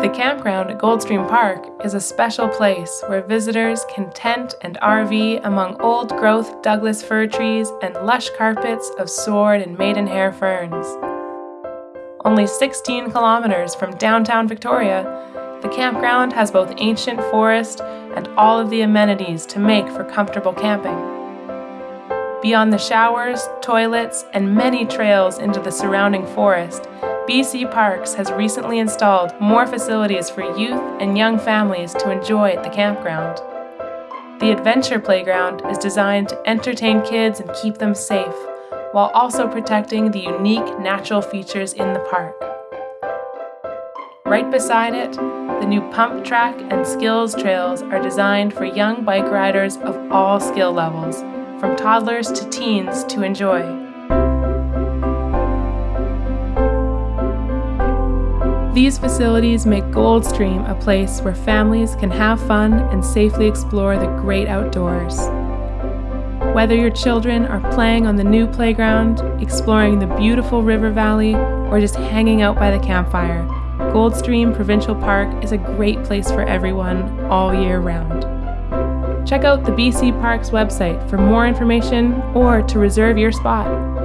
The campground at Goldstream Park is a special place where visitors can tent and RV among old growth Douglas fir trees and lush carpets of sword and maidenhair ferns. Only 16 kilometers from downtown Victoria, the campground has both ancient forest and all of the amenities to make for comfortable camping. Beyond the showers, toilets, and many trails into the surrounding forest, BC Parks has recently installed more facilities for youth and young families to enjoy at the campground. The Adventure Playground is designed to entertain kids and keep them safe, while also protecting the unique natural features in the park. Right beside it, the new pump track and skills trails are designed for young bike riders of all skill levels, from toddlers to teens to enjoy. These facilities make Goldstream a place where families can have fun and safely explore the great outdoors. Whether your children are playing on the new playground, exploring the beautiful river valley, or just hanging out by the campfire, Goldstream Provincial Park is a great place for everyone all year round. Check out the BC Parks website for more information or to reserve your spot.